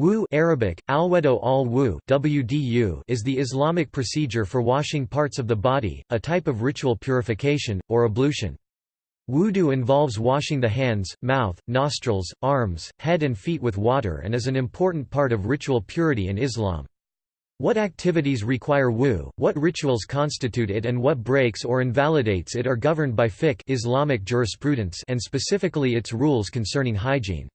Wu Arabic, alwedo al wu WDU is the Islamic procedure for washing parts of the body, a type of ritual purification, or ablution. Wudu involves washing the hands, mouth, nostrils, arms, head and feet with water and is an important part of ritual purity in Islam. What activities require wu, what rituals constitute it and what breaks or invalidates it are governed by fiqh Islamic jurisprudence and specifically its rules concerning hygiene.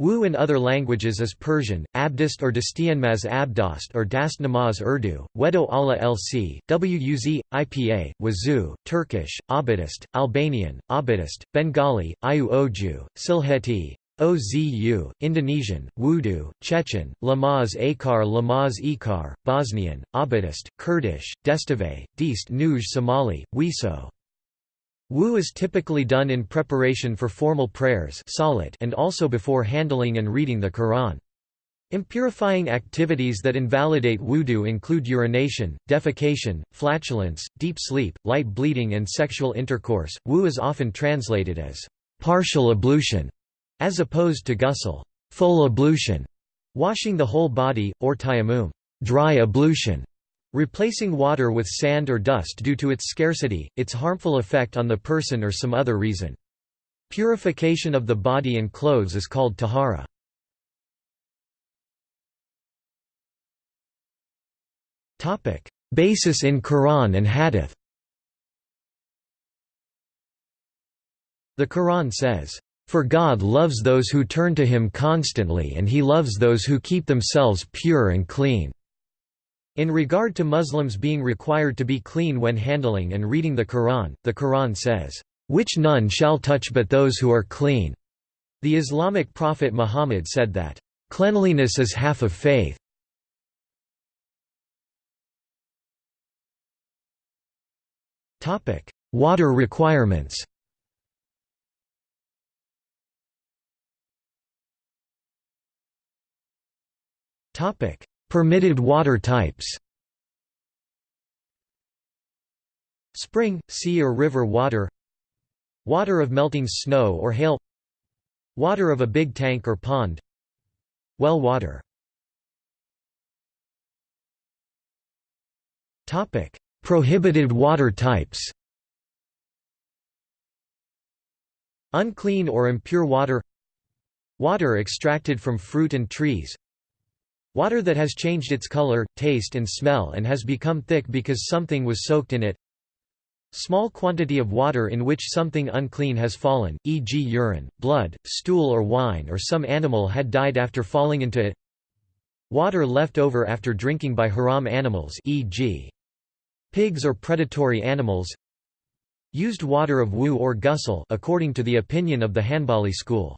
Wu in other languages is Persian, Abdist or Dastianmaz Abdost or Dast Namaz Urdu, Wedo Allah Lc, Wuz, IPA, Wazu, Turkish, Abadist, Albanian, Abadist, Bengali, Iu Oju, Sylheti, Ozu, Indonesian, Wudu, Chechen, Lamaz Akar Lamaz Ikar, Bosnian, Abadist, Kurdish, Destave, Dist Nuj Somali, Wiso. Wu is typically done in preparation for formal prayers and also before handling and reading the Quran. Impurifying activities that invalidate wudu include urination, defecation, flatulence, deep sleep, light bleeding and sexual intercourse. Wu is often translated as partial ablution as opposed to ghusl, full ablution, washing the whole body, or tayammum, dry ablution. Replacing water with sand or dust due to its scarcity, its harmful effect on the person or some other reason. Purification of the body and clothes is called tahara. Basis in Quran and Hadith The Quran says, "...for God loves those who turn to Him constantly and He loves those who keep themselves pure and clean." In regard to Muslims being required to be clean when handling and reading the Quran, the Quran says, "...which none shall touch but those who are clean." The Islamic prophet Muhammad said that, "...cleanliness is half of faith." Water requirements Permitted water types. Spring, sea or river water. Water of melting snow or hail. Water of a big tank or pond. Well water. Prohibited water types. Unclean or impure water. Water extracted from fruit and trees Water that has changed its color, taste and smell and has become thick because something was soaked in it Small quantity of water in which something unclean has fallen, e.g. urine, blood, stool or wine or some animal had died after falling into it Water left over after drinking by haram animals e.g. pigs or predatory animals Used water of wu or ghusl according to the opinion of the Hanbali school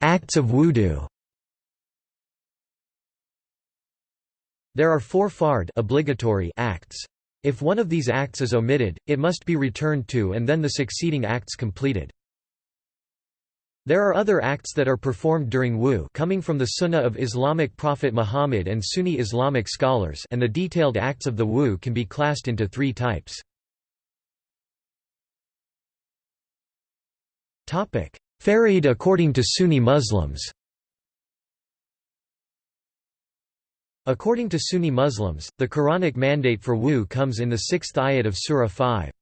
Acts of wudu There are four fard obligatory acts. If one of these acts is omitted, it must be returned to and then the succeeding acts completed. There are other acts that are performed during wu coming from the Sunnah of Islamic prophet Muhammad and Sunni Islamic scholars and the detailed acts of the wu can be classed into three types. Faraid according to Sunni Muslims According to Sunni Muslims, the Quranic mandate for wu comes in the sixth ayat of Surah 5.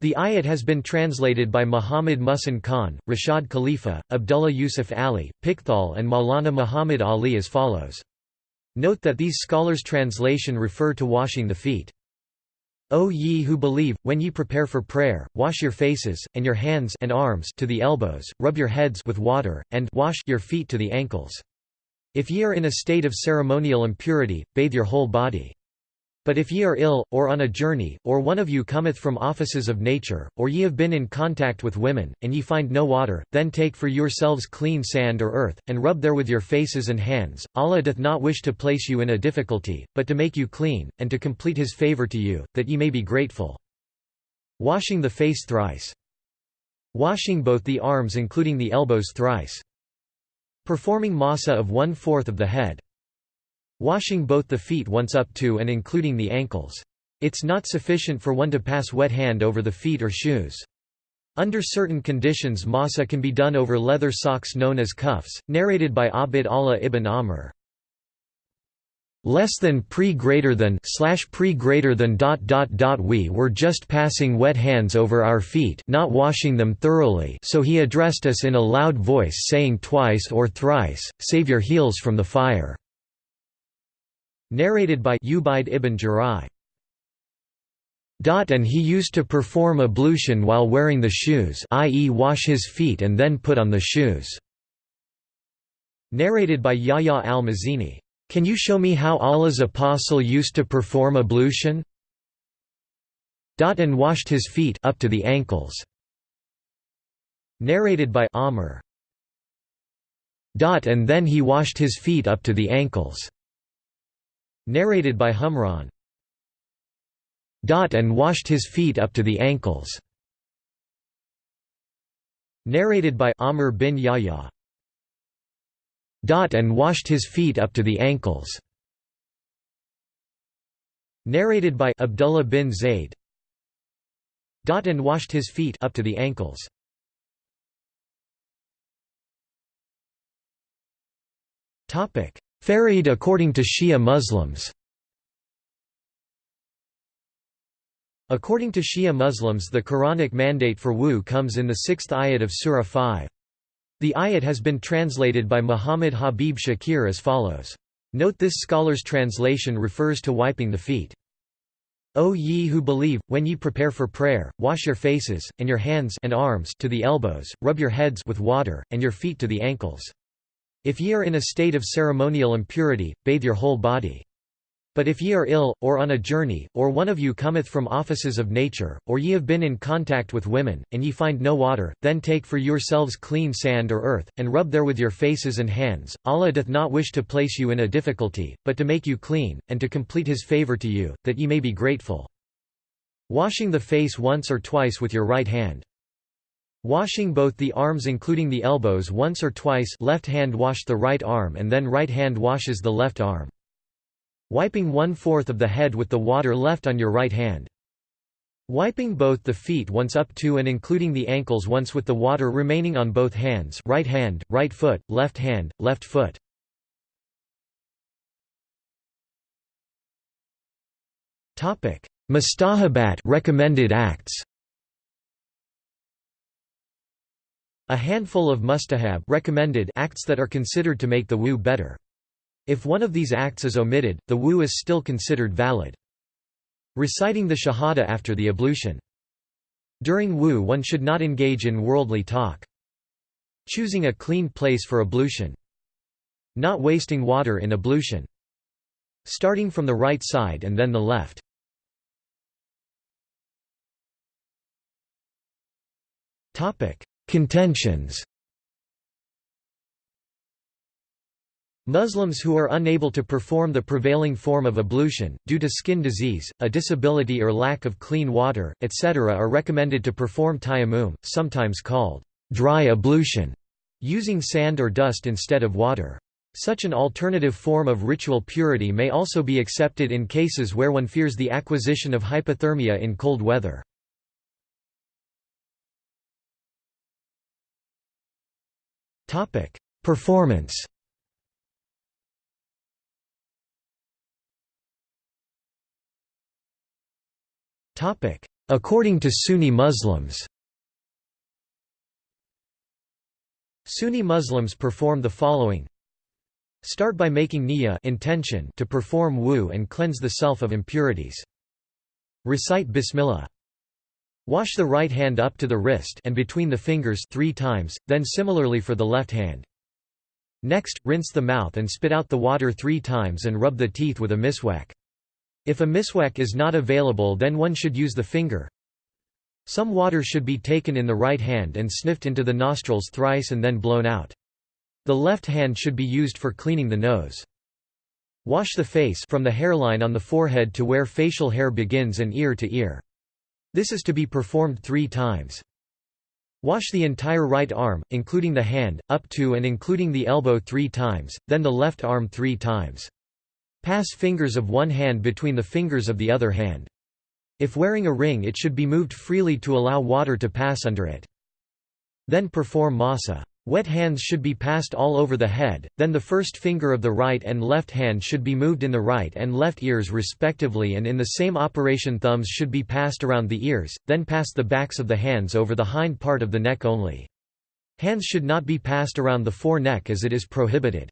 The ayat has been translated by Muhammad Muhsin Khan, Rashad Khalifa, Abdullah Yusuf Ali, Pickthall and Maulana Muhammad Ali as follows. Note that these scholars' translation refer to washing the feet. O ye who believe, when ye prepare for prayer, wash your faces, and your hands and arms to the elbows, rub your heads with water, and wash your feet to the ankles. If ye are in a state of ceremonial impurity, bathe your whole body. But if ye are ill, or on a journey, or one of you cometh from offices of nature, or ye have been in contact with women, and ye find no water, then take for yourselves clean sand or earth, and rub therewith your faces and hands. Allah doth not wish to place you in a difficulty, but to make you clean, and to complete his favour to you, that ye may be grateful. Washing the face thrice. Washing both the arms including the elbows thrice. Performing masa of one-fourth of the head. Washing both the feet once up to and including the ankles. It's not sufficient for one to pass wet hand over the feet or shoes. Under certain conditions masa can be done over leather socks known as khuffs, narrated by Abd Allah ibn Amr. Less than pre greater than slash pre greater than dot dot dot we were just passing wet hands over our feet not washing them thoroughly so he addressed us in a loud voice saying twice or thrice, save your heels from the fire. Narrated by Ubaid ibn Jurai and he used to perform ablution while wearing the shoes i.e. wash his feet and then put on the shoes." Narrated by Yahya al-Mazini. Can you show me how Allah's apostle used to perform ablution? Dot and washed his feet up to the ankles. Narrated by Amr. and then he washed his feet up to the ankles. Narrated by Humran Dot and washed his feet up to the ankles. Narrated by Amr bin Yahya. Dot and washed his feet up to the ankles. Narrated by Abdullah bin Zayd. and washed his feet up to the ankles. Topic: According to Shia Muslims. According to Shia Muslims the Quranic mandate for wu comes in the sixth ayat of Surah 5. The ayat has been translated by Muhammad Habib Shakir as follows. Note this scholar's translation refers to wiping the feet. O ye who believe, when ye prepare for prayer, wash your faces, and your hands and arms to the elbows, rub your heads with water, and your feet to the ankles. If ye are in a state of ceremonial impurity, bathe your whole body. But if ye are ill, or on a journey, or one of you cometh from offices of nature, or ye have been in contact with women, and ye find no water, then take for yourselves clean sand or earth, and rub therewith your faces and hands. Allah doth not wish to place you in a difficulty, but to make you clean, and to complete his favor to you, that ye may be grateful. Washing the face once or twice with your right hand. Washing both the arms including the elbows once or twice left hand wash the right arm and then right hand washes the left arm. Wiping one-fourth of the head with the water left on your right hand. Wiping both the feet once up to and including the ankles once with the water remaining on both hands right hand, right foot, left hand, left foot. Mustahabat recommended acts A handful of mustahab recommended acts that are considered to make the wu better. If one of these acts is omitted, the wu is still considered valid. Reciting the shahada after the ablution. During wu one should not engage in worldly talk. Choosing a clean place for ablution. Not wasting water in ablution. Starting from the right side and then the left. Contentions Muslims who are unable to perform the prevailing form of ablution, due to skin disease, a disability or lack of clean water, etc. are recommended to perform tayammum, sometimes called dry ablution, using sand or dust instead of water. Such an alternative form of ritual purity may also be accepted in cases where one fears the acquisition of hypothermia in cold weather. Performance. Topic: According to Sunni Muslims. Sunni Muslims perform the following. Start by making niyyah intention to perform wu and cleanse the self of impurities. Recite Bismillah. Wash the right hand up to the wrist and between the fingers three times, then similarly for the left hand. Next, rinse the mouth and spit out the water three times and rub the teeth with a miswak. If a miswak is not available then one should use the finger. Some water should be taken in the right hand and sniffed into the nostrils thrice and then blown out. The left hand should be used for cleaning the nose. Wash the face from the hairline on the forehead to where facial hair begins and ear to ear. This is to be performed three times. Wash the entire right arm, including the hand, up to and including the elbow three times, then the left arm three times. Pass fingers of one hand between the fingers of the other hand. If wearing a ring it should be moved freely to allow water to pass under it. Then perform masa. Wet hands should be passed all over the head, then the first finger of the right and left hand should be moved in the right and left ears respectively and in the same operation thumbs should be passed around the ears, then pass the backs of the hands over the hind part of the neck only. Hands should not be passed around the fore neck as it is prohibited.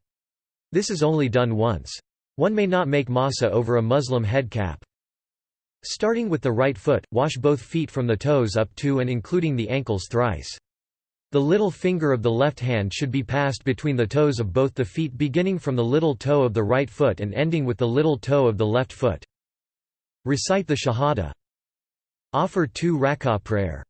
This is only done once. One may not make masa over a Muslim head cap. Starting with the right foot, wash both feet from the toes up to and including the ankles thrice. The little finger of the left hand should be passed between the toes of both the feet beginning from the little toe of the right foot and ending with the little toe of the left foot. Recite the Shahada. Offer two rak'ah prayer.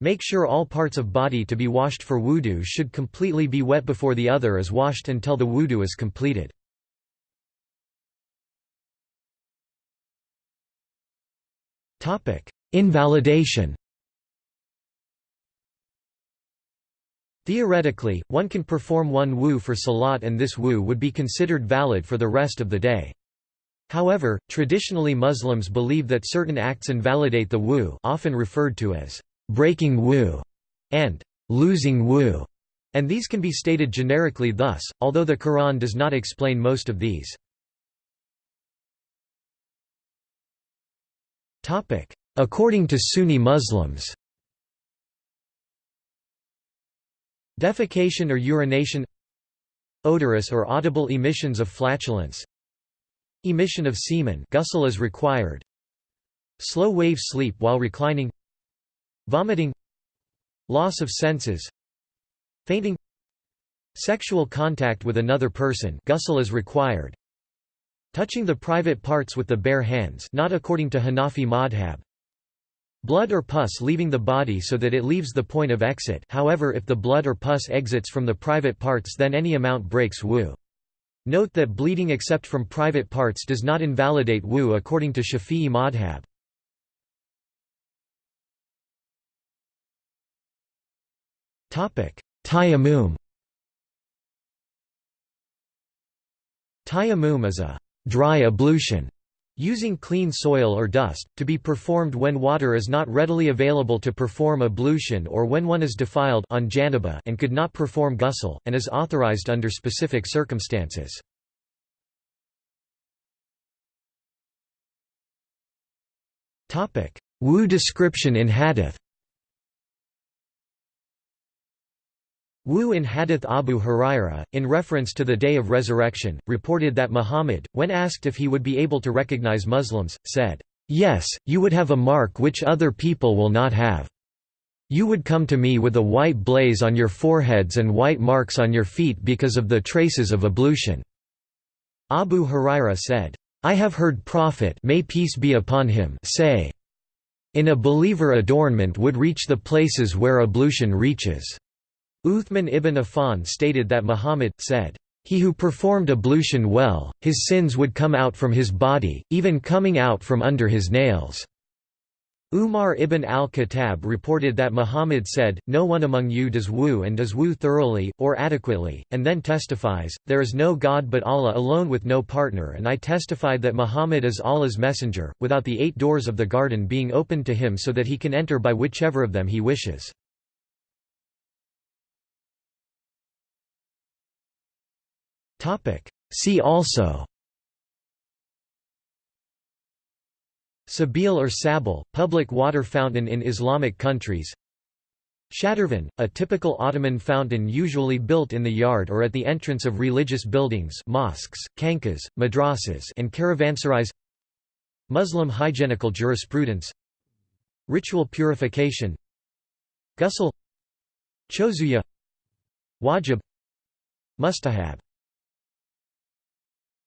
Make sure all parts of body to be washed for wudu should completely be wet before the other is washed until the wudu is completed. Invalidation Theoretically, one can perform one wu for salat and this wu would be considered valid for the rest of the day. However, traditionally Muslims believe that certain acts invalidate the wu often referred to as breaking wu and losing wu, and these can be stated generically thus, although the Quran does not explain most of these. According to Sunni Muslims Defecation or urination Odorous or audible emissions of flatulence Emission of semen ghusl is required Slow wave sleep while reclining Vomiting Loss of senses Fainting Sexual contact with another person ghusl is required Touching the private parts with the bare hands not according to Hanafi madhab Blood or pus leaving the body so that it leaves the point of exit however if the blood or pus exits from the private parts then any amount breaks wu. Note that bleeding except from private parts does not invalidate wu according to Shafi'i madhab. Tayammum Tayammum is a dry ablution Using clean soil or dust, to be performed when water is not readily available to perform ablution or when one is defiled on janaba and could not perform ghusl, and is authorized under specific circumstances. Wu description in hadith Wu in Hadith Abu Huraira, in reference to the Day of Resurrection, reported that Muhammad, when asked if he would be able to recognize Muslims, said, "'Yes, you would have a mark which other people will not have. You would come to me with a white blaze on your foreheads and white marks on your feet because of the traces of ablution." Abu Huraira said, I have heard Prophet may peace be upon him say, In a believer adornment would reach the places where ablution reaches. Uthman ibn Affan stated that Muhammad, said, "...he who performed ablution well, his sins would come out from his body, even coming out from under his nails." Umar ibn al-Khattab reported that Muhammad said, No one among you does wu and does wu thoroughly, or adequately, and then testifies, There is no God but Allah alone with no partner and I testified that Muhammad is Allah's messenger, without the eight doors of the garden being opened to him so that he can enter by whichever of them he wishes. See also. Sabil or Sabil, public water fountain in Islamic countries. Shadervan, a typical Ottoman fountain usually built in the yard or at the entrance of religious buildings mosques, khanqahs, madrasas and caravanserais Muslim hygienical jurisprudence. Ritual purification. Ghusl. Chozuya. Wajib. Mustahab